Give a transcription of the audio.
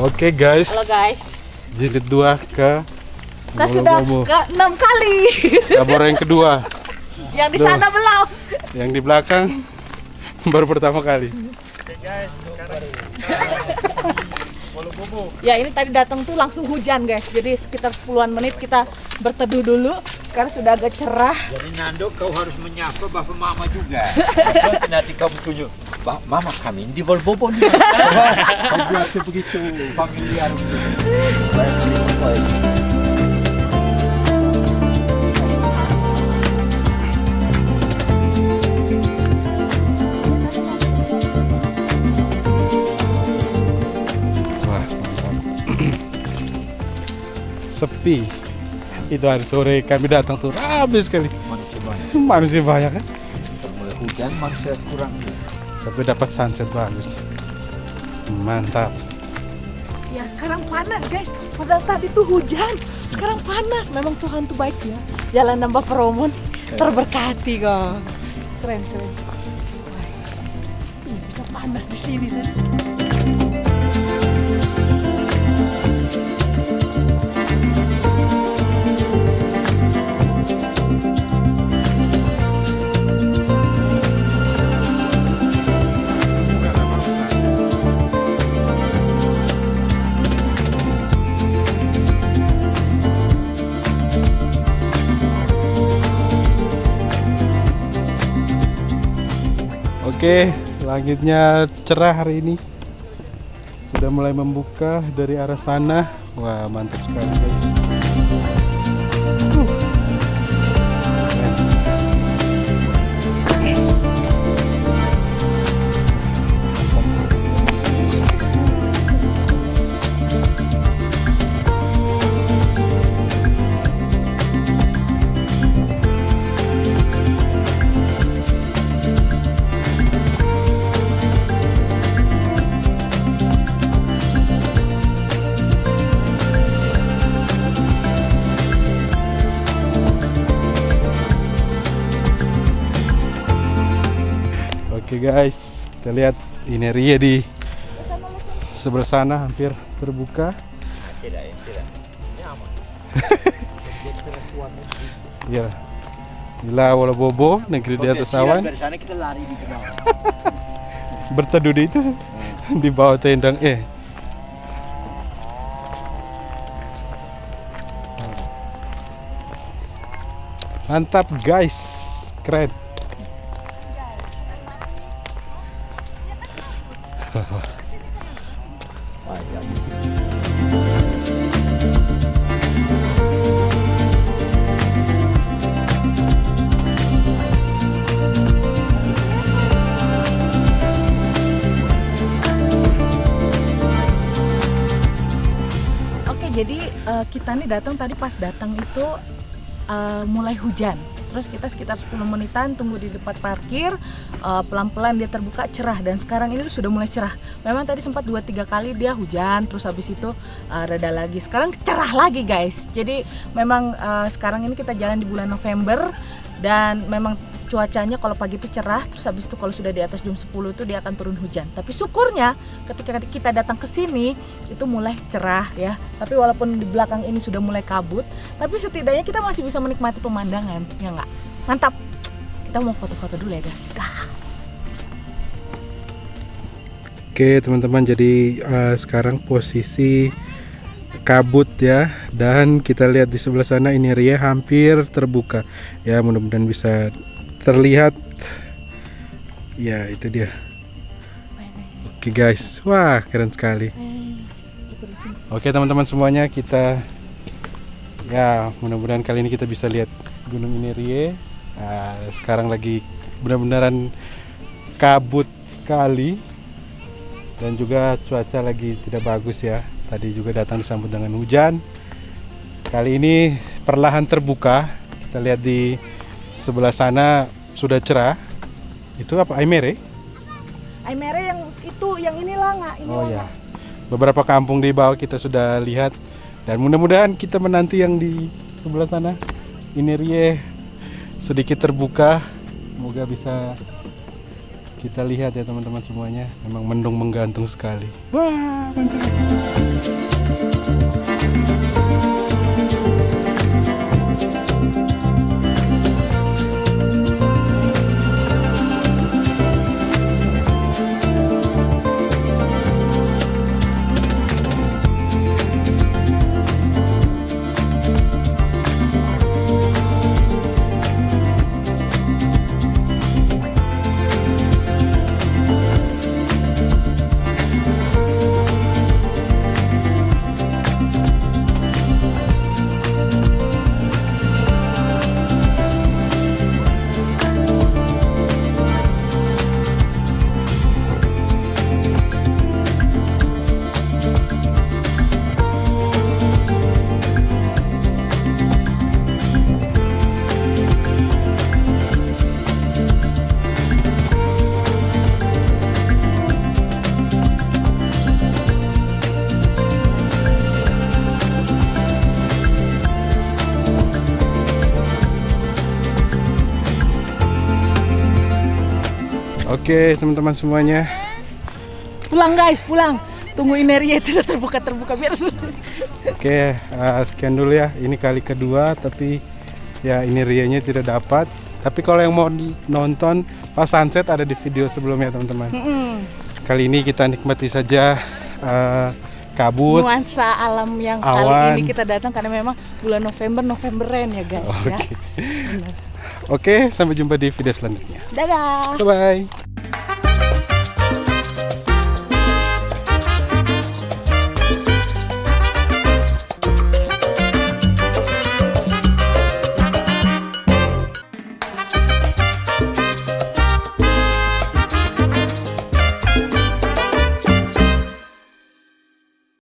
Oke guys, Halo guys. jilid dua ke Saya sudah Bobo. ke enam kali. Sabor yang kedua, Yang di Duh. sana belum. yang di belakang baru pertama kali. Ya ini tadi datang tuh langsung hujan guys. Jadi sekitar 10-an menit kita berteduh dulu. Sekarang sudah agak cerah. Jadi Nando kau harus menyapa bapak mama juga. Nanti kau tunjuk, "Ba- mama kami di Volbobo nih. kau buat begitu familiar. Wah. Sepi. Itu hari sore kami datang tuh habis sekali. Manusia banyak. Manusia banyak kan? Mulai hujan manusia kurang. Tapi dapat sunset bagus. Mantap. Ya sekarang panas guys. Padahal tadi tuh hujan. Sekarang panas. Memang Tuhan tuh baik ya. Jalan nambah peromon terberkati kok. Keren keren. Bisa panas di sini sih. Oke, langitnya cerah hari ini. Sudah mulai membuka dari arah sana. Wah, mantap sekali guys. Guys, kita lihat ini Ria di sebelah sana hampir terbuka. Tidak ya, tidak. Nyaman. Ya. Gila wala bobo negeri di atas awan Dari sana kita lari di tengah. berteduh di itu di bawah tendang eh mantap guys keren jadi eh, kita nih datang tadi pas datang itu eh, mulai hujan. Terus kita sekitar 10 menitan tunggu di depan parkir, eh, pelan-pelan dia terbuka cerah dan sekarang ini sudah mulai cerah. Memang tadi sempat 2-3 kali dia hujan, terus habis itu eh, reda lagi. Sekarang cerah lagi guys. Jadi memang eh, sekarang ini kita jalan di bulan November dan memang cuacanya kalau pagi itu cerah terus habis itu kalau sudah di atas jam 10 itu dia akan turun hujan. Tapi syukurnya ketika kita datang ke sini itu mulai cerah ya. Tapi walaupun di belakang ini sudah mulai kabut tapi setidaknya kita masih bisa menikmati pemandangan ya nggak? Mantap. Kita mau foto-foto dulu ya guys. Oke teman-teman jadi eh, sekarang posisi kabut ya dan kita lihat di sebelah sana ini Ria hampir terbuka. Ya mudah-mudahan bisa terlihat ya itu dia. Oke guys. Wah keren sekali. Oke teman-teman semuanya kita ya mudah-mudahan kali ini kita bisa lihat gunung ini Rie Nah, sekarang lagi benar-benaran kabut sekali. Dan juga cuaca lagi tidak bagus ya. Tadi juga datang disambut dengan hujan. Kali ini perlahan terbuka. Kita lihat di sebelah sana sudah cerah. Itu apa? Aimere? Aimere yang itu yang inilah nggak ini oh ya beberapa kampung di bawah kita sudah lihat. Dan mudah-mudahan kita menanti yang di sebelah sana. Ini Rie sedikit terbuka. Semoga bisa Kita lihat ya teman-teman semuanya, memang mendung menggantung sekali. Wah, Oke, teman-teman semuanya. Pulang guys, pulang. Tunggu Ineria tidak terbuka-terbuka biar su- Oke, eh, sekian dulu ya. Ini kali kedua, tapi ya ini rianya tidak dapat. Tapi kalau yang mau nonton pas sunset ada di video sebelumnya teman-teman. Mm-mm. Kali ini kita nikmati saja eh, kabut. Nuansa alam yang Awan. kali ini kita datang karena memang bulan November Novemberan ya guys ya. Oke. Oke, sampai jumpa di video selanjutnya. Dadah. Bye bye.